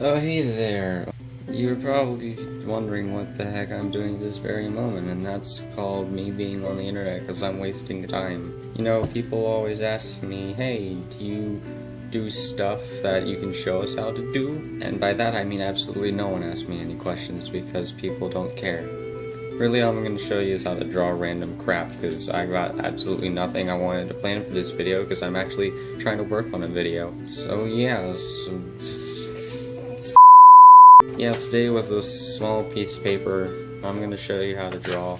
Oh, hey there. You're probably wondering what the heck I'm doing at this very moment, and that's called me being on the internet because I'm wasting time. You know, people always ask me, hey, do you do stuff that you can show us how to do? And by that I mean absolutely no one asks me any questions because people don't care. Really all I'm going to show you is how to draw random crap because I got absolutely nothing I wanted to plan for this video because I'm actually trying to work on a video. So yeah, so yeah, today with a small piece of paper, I'm gonna show you how to draw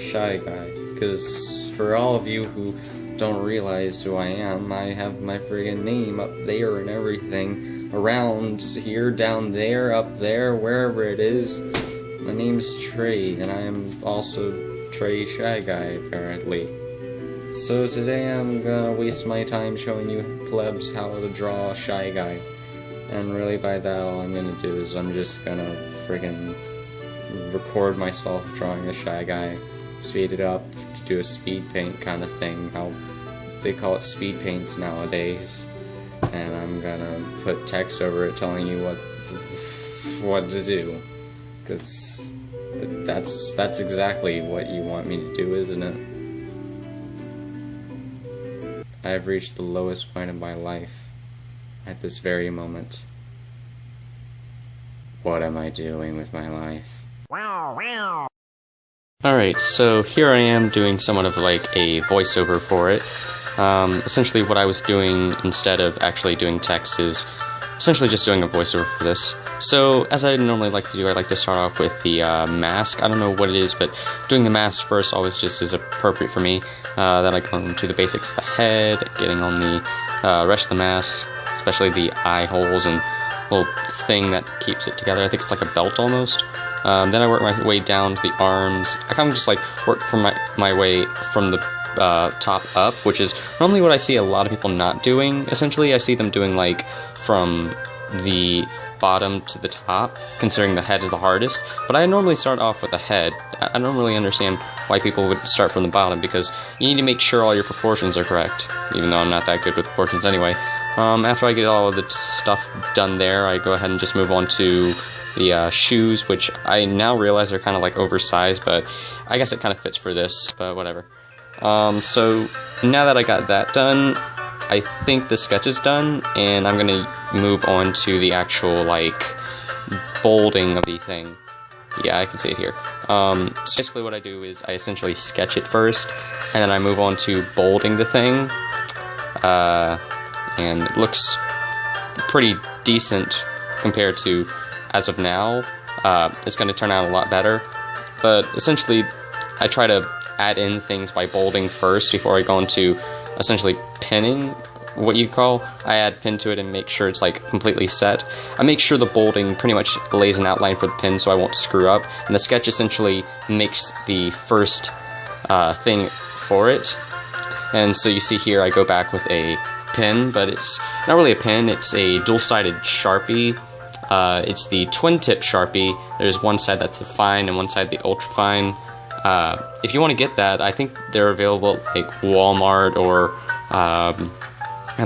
Shy Guy. Because for all of you who don't realize who I am, I have my friggin' name up there and everything. Around here, down there, up there, wherever it is. My name's Trey, and I am also Trey Shy Guy, apparently. So today I'm gonna waste my time showing you plebs how to draw Shy Guy. And really by that all I'm gonna do is I'm just gonna friggin' record myself drawing the Shy Guy, speed it up, to do a speed paint kind of thing, how they call it speed paints nowadays. And I'm gonna put text over it telling you what what to do. Cause that's that's exactly what you want me to do, isn't it? I've reached the lowest point of my life at this very moment. What am I doing with my life? Alright, so here I am doing somewhat of like a voiceover for it. Um, essentially what I was doing instead of actually doing text is essentially just doing a voiceover for this. So, as I normally like to do, I like to start off with the uh, mask. I don't know what it is, but doing the mask first always just is appropriate for me. Uh, then I go into the basics of the head, getting on the uh, rest of the mask, especially the eye holes and little thing that keeps it together. I think it's like a belt almost. Um, then I work my way down to the arms. I kind of just like work from my, my way from the uh, top up, which is normally what I see a lot of people not doing. Essentially, I see them doing like from the bottom to the top, considering the head is the hardest. But I normally start off with the head. I don't really understand why people would start from the bottom because you need to make sure all your proportions are correct, even though I'm not that good with proportions anyway. Um, after I get all of the stuff done there, I go ahead and just move on to the uh, shoes, which I now realize are kind of like oversized, but I guess it kind of fits for this, but whatever. Um, so now that I got that done, I think the sketch is done, and I'm gonna move on to the actual, like, bolding of the thing. Yeah, I can see it here. Um, so basically what I do is I essentially sketch it first, and then I move on to bolding the thing. Uh, and it looks pretty decent compared to as of now. Uh, it's going to turn out a lot better. But essentially, I try to add in things by bolding first before I go into essentially pinning what you call I add pin to it and make sure it's like completely set. I make sure the bolding pretty much lays an outline for the pin so I won't screw up and the sketch essentially makes the first uh, thing for it and so you see here I go back with a pin, but it's not really a pin, it's a dual-sided Sharpie. Uh, it's the twin tip Sharpie. There's one side that's the fine and one side the ultra fine. Uh, if you want to get that, I think they're available at like Walmart or um,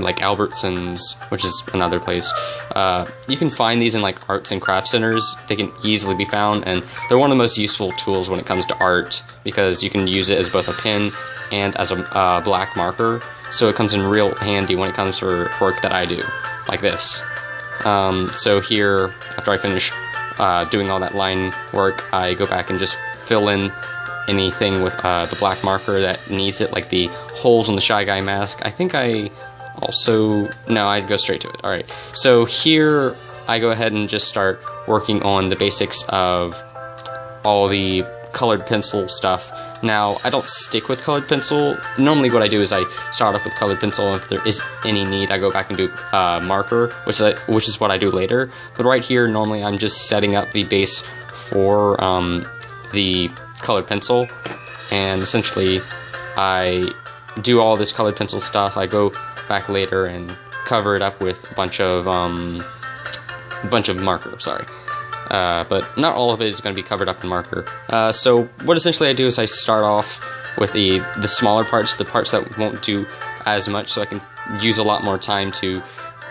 like Albertsons, which is another place. Uh, you can find these in like arts and craft centers. They can easily be found, and they're one of the most useful tools when it comes to art because you can use it as both a pen and as a uh, black marker. So it comes in real handy when it comes for work that I do, like this. Um, so here, after I finish uh, doing all that line work, I go back and just fill in anything with uh, the black marker that needs it, like the holes on the Shy Guy mask. I think I also, no, I'd go straight to it. All right, so here I go ahead and just start working on the basics of all the colored pencil stuff. Now, I don't stick with colored pencil. Normally what I do is I start off with colored pencil, and if there is any need, I go back and do uh, marker, which is, which is what I do later. But right here, normally I'm just setting up the base for um, the colored pencil, and essentially I do all this colored pencil stuff. I go back later and cover it up with a bunch of um, a bunch of marker. Sorry. Uh, but not all of it is going to be covered up in marker. Uh, so what essentially I do is I start off with the the smaller parts, the parts that won't do as much, so I can use a lot more time to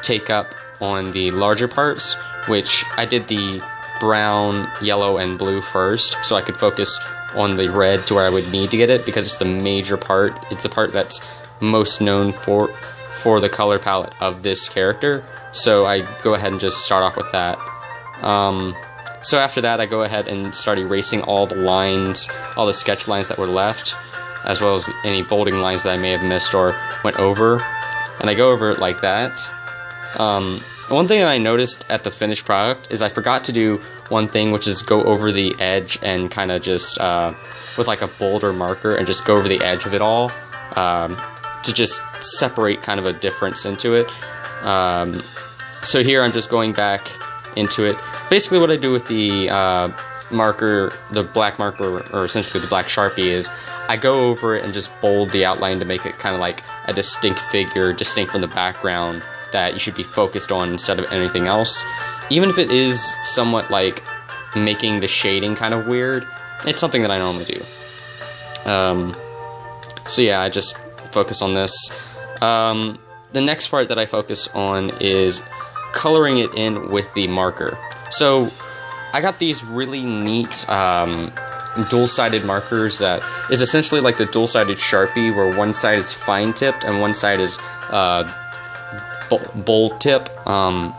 take up on the larger parts. which I did the brown, yellow, and blue first, so I could focus on the red to where I would need to get it because it's the major part. It's the part that's most known for for the color palette of this character. So I go ahead and just start off with that. Um, so after that, I go ahead and start erasing all the lines, all the sketch lines that were left, as well as any bolding lines that I may have missed or went over. And I go over it like that. Um, one thing that I noticed at the finished product is I forgot to do one thing, which is go over the edge and kind of just, uh, with like a bolder marker and just go over the edge of it all um, to just separate kind of a difference into it. Um, so here I'm just going back into it. Basically what I do with the uh, marker, the black marker, or essentially the black Sharpie is I go over it and just bold the outline to make it kind of like a distinct figure, distinct from the background that you should be focused on instead of anything else. Even if it is somewhat like making the shading kind of weird, it's something that I normally do. Um, so yeah, I just focus on this. Um, the next part that I focus on is coloring it in with the marker. So I got these really neat um, dual-sided markers that is essentially like the dual-sided Sharpie where one side is fine tipped and one side is uh, bold tip. Um,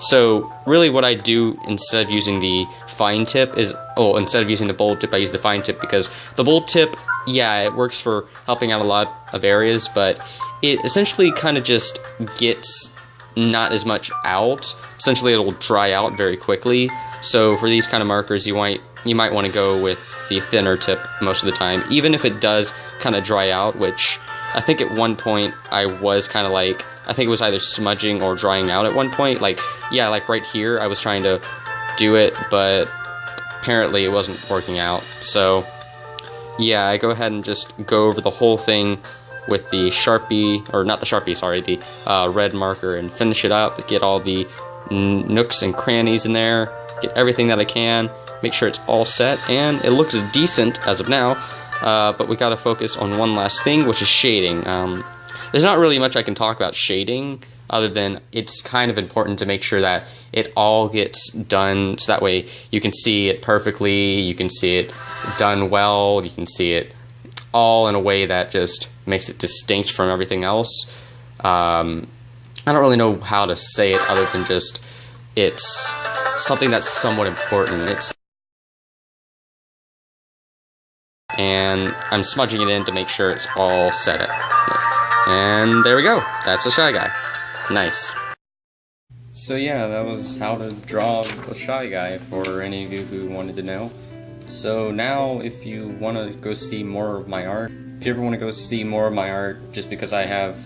so really what I do instead of using the fine tip is, oh, instead of using the bold tip, I use the fine tip because the bold tip, yeah, it works for helping out a lot of areas, but it essentially kind of just gets not as much out. Essentially, it'll dry out very quickly. So for these kind of markers, you might you might want to go with the thinner tip most of the time, even if it does kind of dry out. Which I think at one point I was kind of like I think it was either smudging or drying out at one point. Like yeah, like right here, I was trying to do it, but apparently it wasn't working out. So yeah, I go ahead and just go over the whole thing with the Sharpie, or not the Sharpie, sorry, the uh, red marker and finish it up, get all the nooks and crannies in there, get everything that I can, make sure it's all set, and it looks as decent as of now, uh, but we gotta focus on one last thing, which is shading. Um, there's not really much I can talk about shading, other than it's kind of important to make sure that it all gets done so that way you can see it perfectly, you can see it done well, you can see it all in a way that just makes it distinct from everything else. Um, I don't really know how to say it other than just it's something that's somewhat important. It's and I'm smudging it in to make sure it's all set. And there we go. That's a Shy Guy. Nice. So yeah, that was how to draw a Shy Guy for any of you who wanted to know. So now, if you want to go see more of my art, if you ever want to go see more of my art, just because I have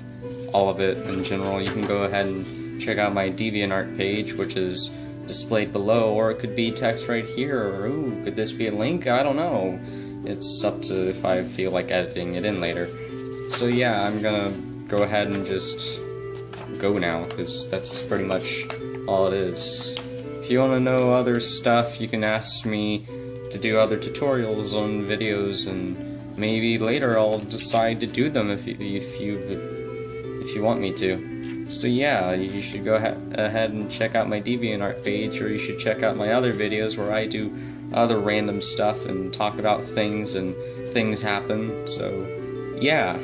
all of it in general, you can go ahead and check out my DeviantArt page, which is displayed below, or it could be text right here, or ooh, could this be a link? I don't know. It's up to if I feel like editing it in later. So yeah, I'm gonna go ahead and just go now, because that's pretty much all it is. If you want to know other stuff, you can ask me to do other tutorials on videos, and maybe later I'll decide to do them if you, if you, if, you want me to. So yeah, you should go ahead and check out my DeviantArt page, or you should check out my other videos where I do other random stuff and talk about things and things happen, so yeah.